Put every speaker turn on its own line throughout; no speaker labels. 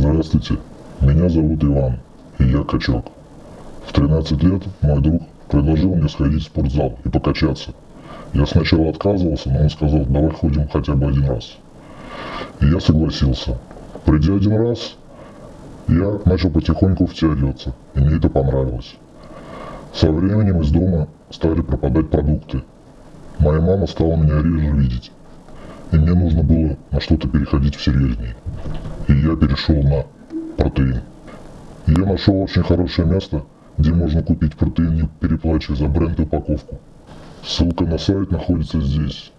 Здравствуйте, меня зовут Иван, и я качок. В 13 лет мой друг предложил мне сходить в спортзал и покачаться. Я сначала отказывался, но он сказал, давай ходим хотя бы один раз. И я согласился. Придя один раз, я начал потихоньку втягиваться, и мне это понравилось. Со временем из дома стали пропадать продукты. Моя мама стала меня реже видеть, и мне нужно было на что-то переходить всерьезнее. Я перешел на протеин. Я нашел очень хорошее место, где можно купить протеин, не переплачивая за бренд и упаковку. Ссылка на сайт находится здесь.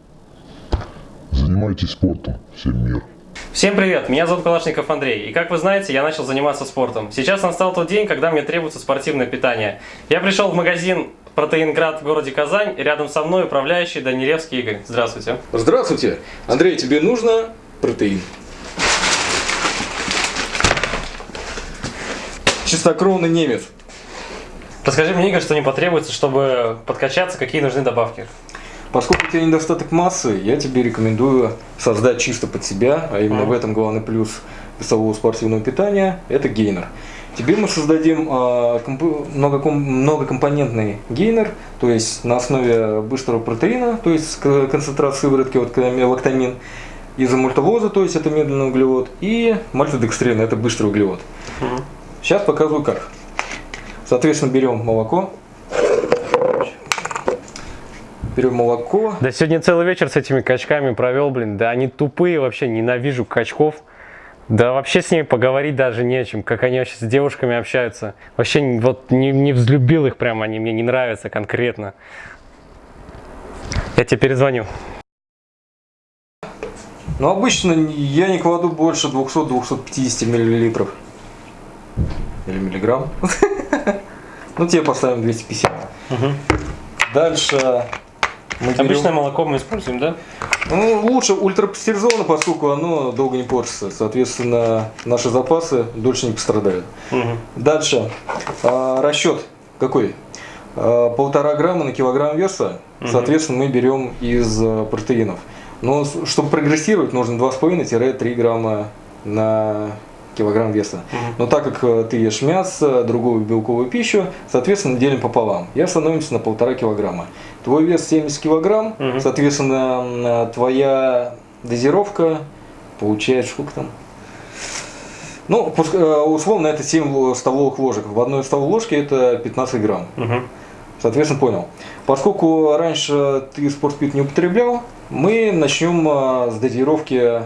Занимайтесь спортом, всем мир.
Всем привет, меня зовут Калашников Андрей, и как вы знаете, я начал заниматься спортом. Сейчас настал тот день, когда мне требуется спортивное питание. Я пришел в магазин Протеинград в городе Казань, и рядом со мной управляющий Данилевский Игорь. Здравствуйте.
Здравствуйте. Андрей, тебе нужно протеин? Чистокровный немец.
Расскажи мне, Игорь, что не потребуется, чтобы подкачаться, какие нужны добавки.
Поскольку у тебя недостаток массы, я тебе рекомендую создать чисто под себя, а именно
Мгм.
в этом главный плюс весового спортивного питания, это гейнер. Тебе мы создадим комп- многоком- многокомпонентный гейнер, то есть на основе быстрого протеина, то есть концентрат сыворотки, вот лактамин, изомультовоза, то есть это медленный углевод, и мальтодекстрин, это быстрый углевод. Сейчас показываю как. Соответственно, берем молоко. Берем молоко.
Да сегодня целый вечер с этими качками провел, блин, да они тупые вообще, ненавижу качков. Да вообще с ними поговорить даже не о чем, как они вообще с девушками общаются. Вообще вот не, не взлюбил их прям, они мне не нравятся конкретно. Я тебе перезвоню.
Но обычно я не кладу больше 200-250 миллилитров. Или миллиграмм. Ну, тебе поставим 250. Дальше мы берем-
Обычное молоко мы используем, да?
Ну, лучше ультрапастеризовано, поскольку оно долго не портится. Соответственно, наши запасы дольше не пострадают. Дальше. А, расчет какой? А, полтора грамма на килограмм веса. Соответственно, мы берем из а, протеинов. Но чтобы прогрессировать, нужно 2,5-3 грамма на килограмм веса. Но так как э, ты ешь мясо, другую белковую пищу, соответственно, делим пополам. И становимся на полтора килограмма. Твой вес 70 килограмм,
Мгм.
соответственно, м, твоя дозировка получается сколько там? Ну, э, условно, это 7 столовых ложек. В одной столовой ложке это 15 грамм.
Мгм.
Соответственно, понял. Поскольку раньше ты спортпит не употреблял, мы начнем с дозировки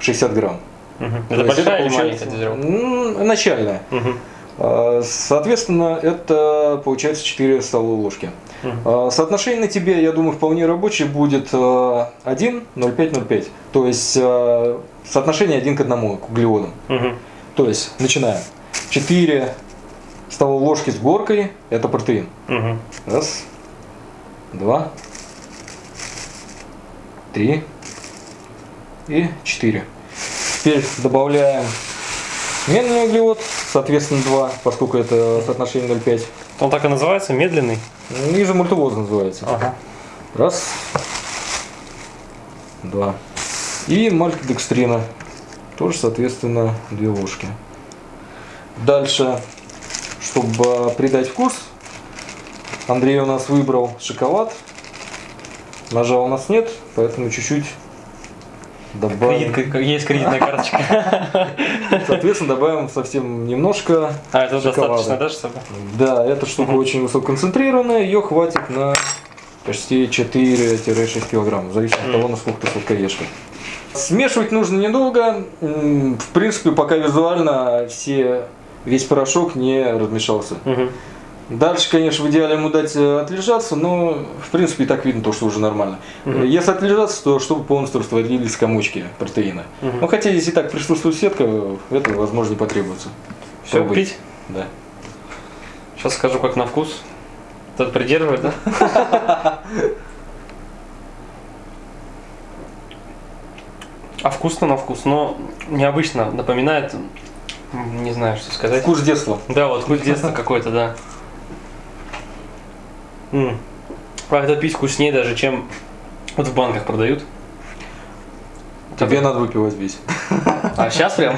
60 грамм.
Это большая или маленькая дозировка?
Начальная. А, Соответственно, это получается 4 столовые ложки. А, Соотношение на тебе, я думаю, вполне рабочее будет а, 1, 0,5, 0,5. То есть а, соотношение 1 к 1 к углеводам. То есть начинаем. 4 столовые ложки с горкой – это протеин. Раз, два, три и четыре. Теперь добавляем медленный углевод, соответственно 2, поскольку это соотношение 0,5.
Он так и называется, медленный?
Ниже мультивоз называется.
Ага.
Раз, два. И мальтодекстрина. Тоже, соответственно, две ложки. Дальше, чтобы придать вкус, Андрей у нас выбрал шоколад. Ножа у нас нет, поэтому чуть-чуть добавим.
Кредит- есть кредитная карточка.
Соответственно, добавим совсем немножко
А, это
шоколада.
достаточно, да, чтобы?
Да, эта штука очень высококонцентрированная, ее хватит на почти 4-6 килограмм, в зависимости от того, насколько ты сладкоежка. Смешивать нужно недолго, в принципе, пока визуально все, весь порошок не размешался. Дальше, конечно, в идеале ему дать э, отлежаться, но в принципе и так видно то, что уже нормально.
Мгм.
Если отлежаться, то чтобы полностью растворились комочки протеина.
Мгм.
Ну хотя здесь и так присутствует сетка, это возможно не потребуется.
Все,
Пробуй.
пить?
Да.
Сейчас скажу, как на вкус. Тут придерживает, да? А вкусно на вкус, но необычно, напоминает, не знаю, что сказать.
Вкус детства.
Да, вот вкус детства какой-то, да. М. А это пить вкуснее даже, чем вот в банках продают.
Тебе надо выпивать весь.
А сейчас прям?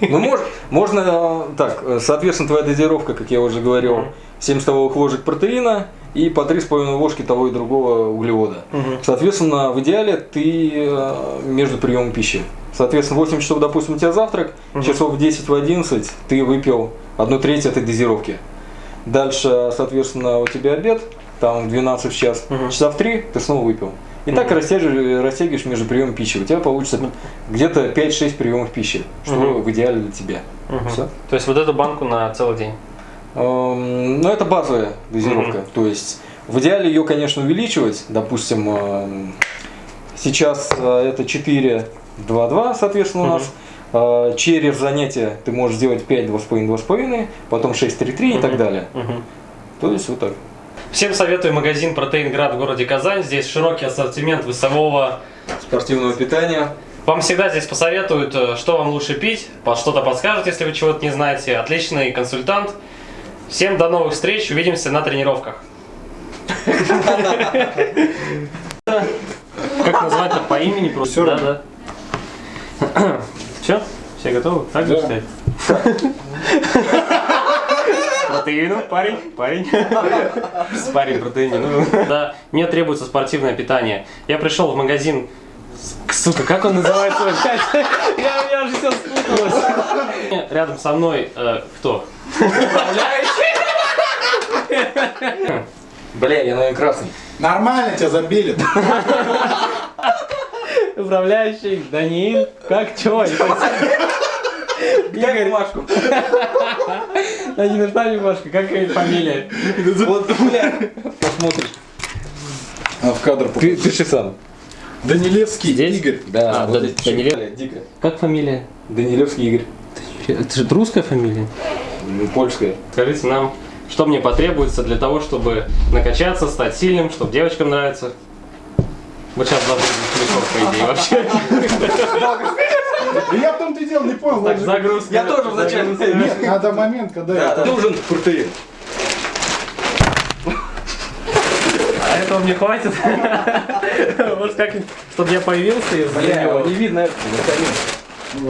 Ну, мож- можно, э, так, э, соответственно, твоя дозировка, как я уже говорил, 7 столовых ложек протеина и по 3,5 ложки того и другого углевода. Соответственно, в идеале ты э, между приемом пищи. Соответственно, 8 часов, допустим, у тебя завтрак, часов в 10 в 11 ты выпил одну треть этой дозировки. Дальше, соответственно, у тебя обед, там в 12 в час,
Мгм.
часа в 3 ты снова выпил. И так растягиваешь, растягиваешь между приемом пищи. У тебя получится где-то 5-6 приемов пищи, что
Мгм.
в идеале для тебя.
Мгм.
Всё.
То есть вот эту банку на целый день.
Эм, Ну, это базовая дозировка. То есть, в идеале ее, конечно, увеличивать. Допустим, эм, сейчас э, это 4, 2, 2, соответственно, у нас. Э, Через занятие ты можешь сделать 5, 2,5, 2,5, потом 6, 3, 3 и так далее. То есть, вот так.
Всем советую магазин Протеинград в городе Казань. Здесь широкий ассортимент весового.
Спортивного питания.
Вам всегда здесь посоветуют, э, что вам лучше пить, по- что-то подскажут, если вы чего-то не знаете. Отличный консультант. Всем до новых встреч, увидимся на тренировках. Как назвать-то по имени просто? Да, да. Все? Все готовы? Так же стоять? Протеину, парень, парень. Парень протеине, ну. Да, мне требуется спортивное питание. Я пришел в магазин Сука, как он называется? Я, я же все спуталась. Рядом со мной э, кто?
Бля, я, наверное, красный.
Нормально тебя забили.
Управляющий Даниил. Как чё?
Дай бумажку.
Не нужна бумажка, как ее фамилия?
Вот, бля. Посмотришь.
А в кадр
Ты, пиши сам.
Данилевский
Здесь?
Игорь.
Да,
А,
вот
да. Данилев?
Дико.
Как фамилия?
Данилевский Игорь.
Это же русская фамилия?
Ну, Польская.
Скажите нам, что мне потребуется для того, чтобы накачаться, стать сильным, чтобы девочкам нравиться? Вот сейчас должен мешок, по идее, вообще.
Я в том-то и дело не понял.
Так, загрузка.
Я тоже вначале.
Загрузка.
Надо момент, когда.
Нужен протеин.
А этого мне хватит? Может как чтобы я появился из-за него?
не видно это.